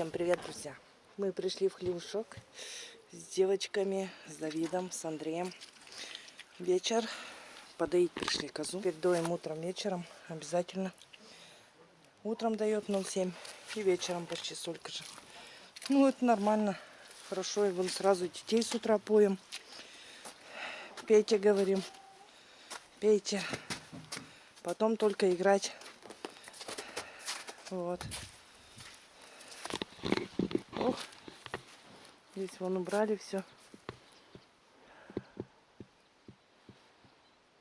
Всем привет, друзья! Мы пришли в хлевушок с девочками, с Давидом, с Андреем. Вечер. Подоить пришли козу. Теперь доим утром, вечером. Обязательно. Утром дает 0,7 и вечером почти столько же. Ну, это нормально. Хорошо. И вон сразу детей с утра поем. Пейте, говорим. Пейте. Потом только играть. Вот. Ох, здесь вон убрали все.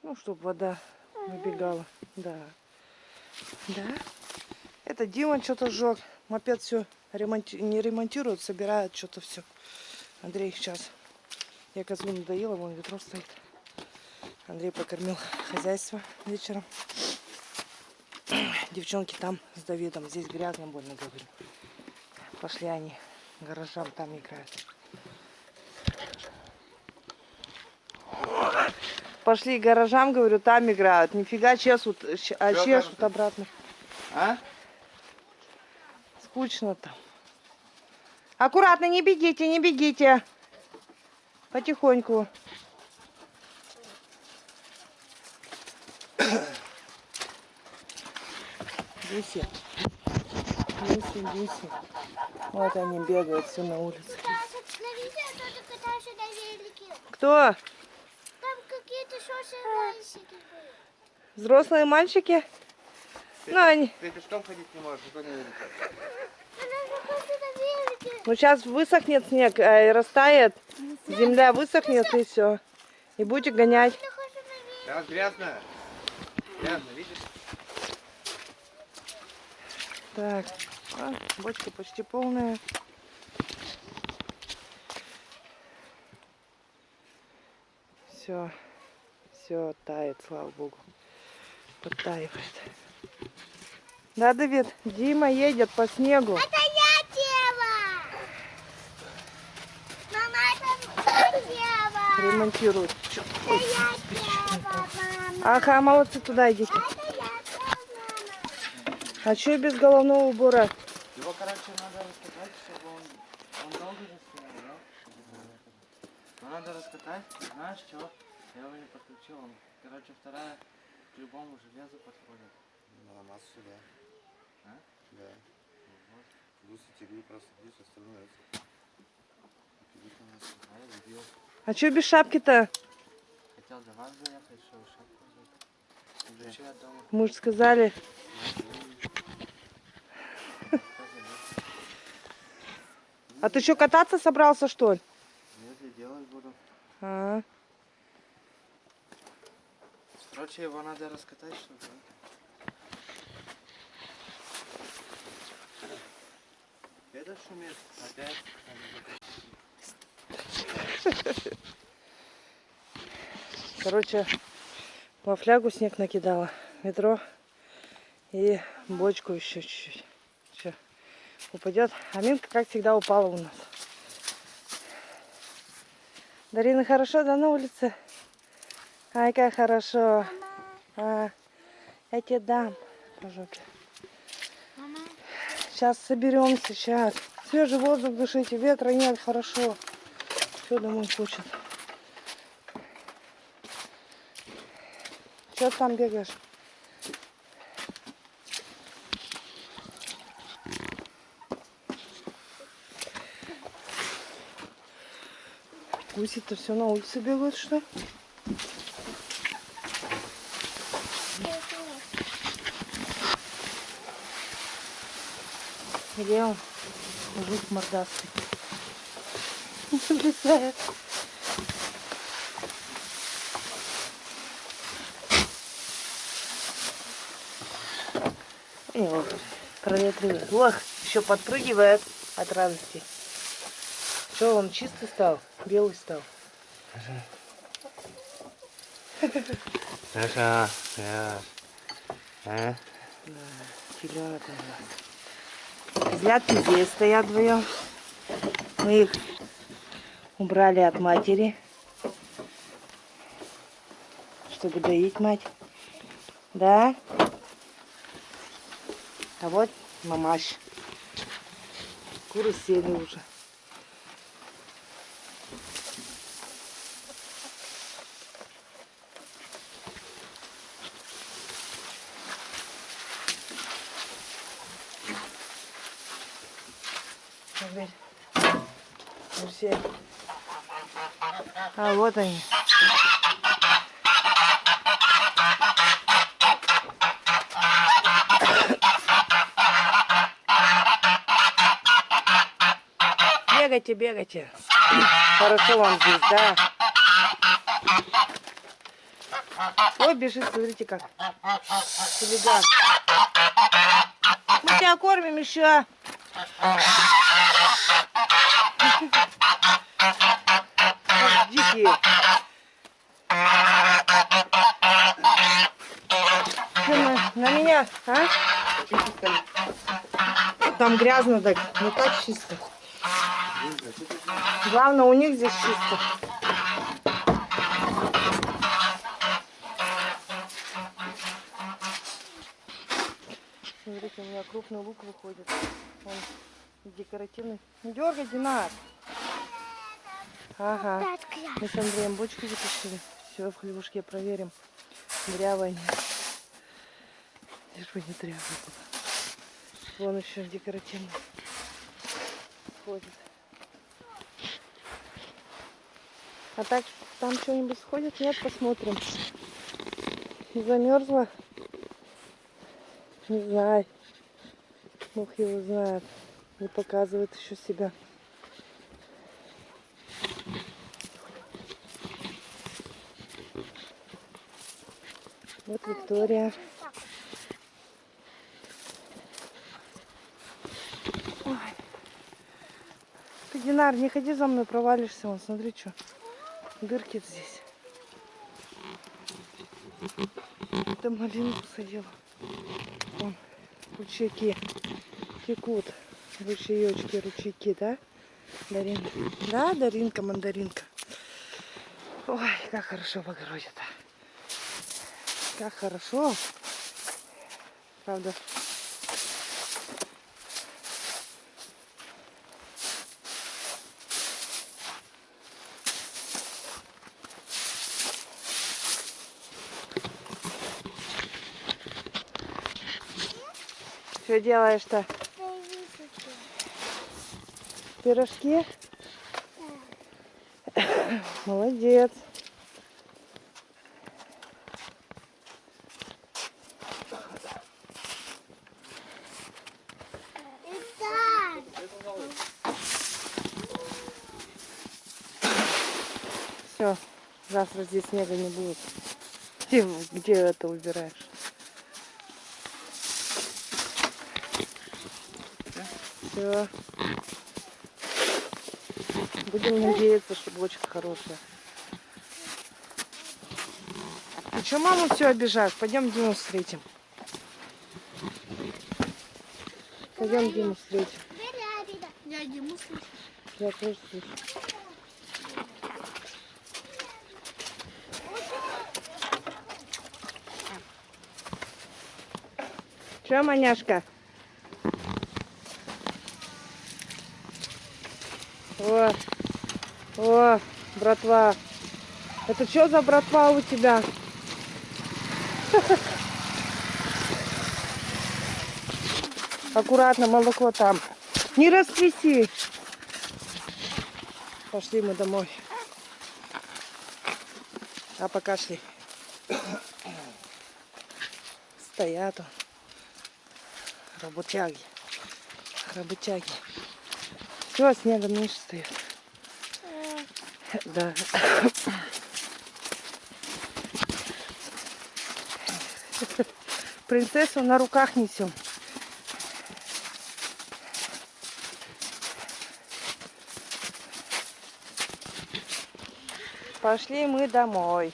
Ну, чтобы вода набегала. Да. Да. Это Дима что-то сжег. Мопед все ремонти... не ремонтируют, собирают что-то все. Андрей сейчас. Я козу надоела, вон ведро стоит. Андрей покормил хозяйство вечером. Девчонки там с Давидом. Здесь грязно больно, говорю. Пошли они гаражам там играют. Пошли гаражам, говорю, там играют. Нифига чешут, а Чё чешут там? обратно. А? Скучно там. Аккуратно, не бегите, не бегите. Потихоньку. Гуси. Гуси, гуси. Вот они бегают все на улице. Кто? Там какие-то шоссе мальчики были. Взрослые мальчики? Ну, они... Ты пешком ходить не можешь, зато не велике. Ну, сейчас высохнет снег, э, и растает. Земля высохнет, и все. И будете гонять. Там грязно. Грязно, видишь? Так, а, бочки почти полные. Все, все тает, слава богу. Подтаивает. Да, Давид, Дима едет по снегу. Это я дева. Мама, это дева. Ремонтирует. Это я дева, мама. Ага, молодцы, туда идите. Это я дева, мама. А что без головного убора? Короче, надо раскатать, чтобы он... Он долго же стоял, да? Но надо раскатать, знаешь что? Я его не подключил, он, короче, вторая к любому железу подходит. На массу, да. А? Да. Плюс и тебе просто плюс остальное. А я любил. А что без шапки-то? Хотел до вас заехать, чтобы шапку взять. Ключи от дома. Мы же сказали. А ты что, кататься собрался, что ли? Если делать буду. А, Короче, его надо раскатать, чтобы... Это шумит опять. короче, во флягу снег накидала. Ведро и бочку еще чуть-чуть. Упадет. А Минка, как всегда, упала у нас. Дарина, хорошо, да, на улице? Ай, как хорошо. А, я тебе дам по жопе. Мама, Сейчас соберемся, сейчас. Свежий воздух дышите, ветра нет, хорошо. Все домой хочет. Че там бегаешь? Гуси-то все на улице бегают, что? Где он? Мужик мордастый. И вот проветривает. Ох, еще подпрыгивает от радости. Что, он чистый стал? Белый стал. Саша, я... А? Телята у нас. Козлятки здесь стоят вдвоем. Мы их убрали от матери, чтобы доить мать. Да? А вот мамаш. Куры сели уже. Теперь. Ну, все. А вот они. Бегайте, бегайте. Хорошо вам здесь, да? Ой, бежит, смотрите как. Хулиган. Мы тебя кормим еще. Как Дикие. На, на меня, а? Там грязно так, не так чисто. Главное, у них здесь чисто. Смотрите, у меня крупный лук выходит. Он декоративный. Не дергай, Динар. Ага. Мы с Андреем бочки запустили. Все в хлебушке проверим. Дрявая нет. Лишь бы не дрявая было. Вон еще декоративный. Ходит. А так там что-нибудь сходит? Нет, посмотрим. Замерзла? Не знаю. Бог его знает. Не показывает еще себя. Вот Виктория. Ой. Ты, Динар, не ходи за мной, провалишься. Вон, смотри, что. Дырки здесь. Это малину посадила. Вон, ручейки текут. Ручеечки, ручейки, да? Даринка. Да, Даринка, мандаринка. Ой, как хорошо в огороде-то. Как хорошо. Правда. Что делаешь-то? Пирожки? Молодец. Все, завтра здесь снега не будет. Где, где это убираешь? Все. Будем надеяться, что бочка хорошая. Ты что маму все обижаешь? Пойдем Диму встретим. Пойдем Диму встретим. Я Диму слышу. Я тоже слышу. Че, маняшка? О, о, братва. Это что за братва у тебя? Аккуратно, молоко там. Не растряси. Пошли мы домой. А пока шли. Стоят он. Работяги. Работяги. Все, снега меньше стоит. Да. Принцессу на руках несем. Пошли мы домой.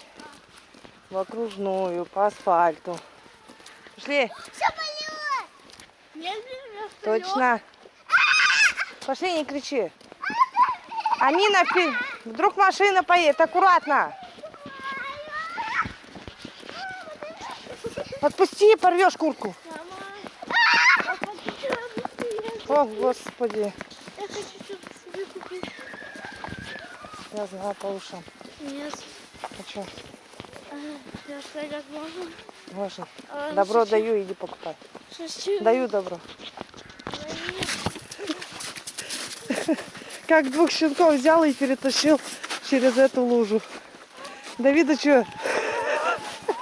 В окружную, по асфальту. Пошли. Точно. Пошли, не кричи. Амина, впе- вдруг машина поедет. Аккуратно. Отпусти, порвешь куртку. О, господи. Я хочу что-то себе купить. Я знаю по ушам. Нет. А что? Я сказать можно. Можно. А, Добро шучу. даю, иди покупай. Шучу. Даю добро. Как двух щенков взял и перетащил через эту лужу. Давида что?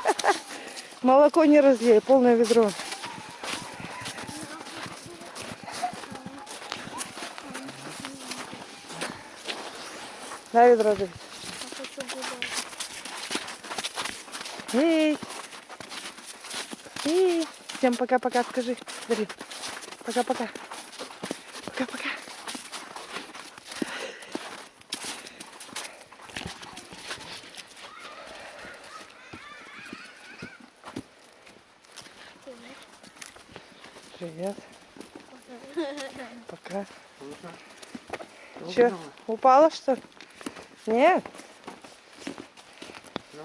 Молоко не разлей, полное ведро. Да, ведро Давид. Гулять. Эй! Эй! Всем пока-пока, скажи. Давид. Пока-пока. Пока-пока. Привет. Пока. Че, упала что? ли? Нет? Ну.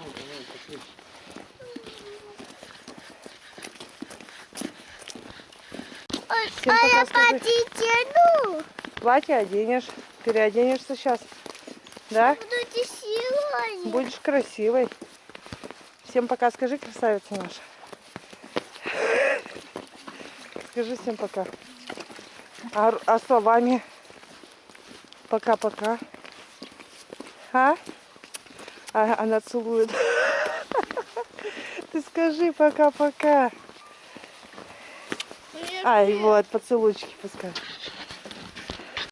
Всем а я потяну. Платье оденешь. Переоденешься сейчас. Да? Силой. Будешь красивой. Всем пока. Скажи, красавица наша. Скажи всем пока. А, а словами? Пока-пока. А? а? Она целует. Ты скажи пока-пока. Ай, вот, поцелуйчики пускай.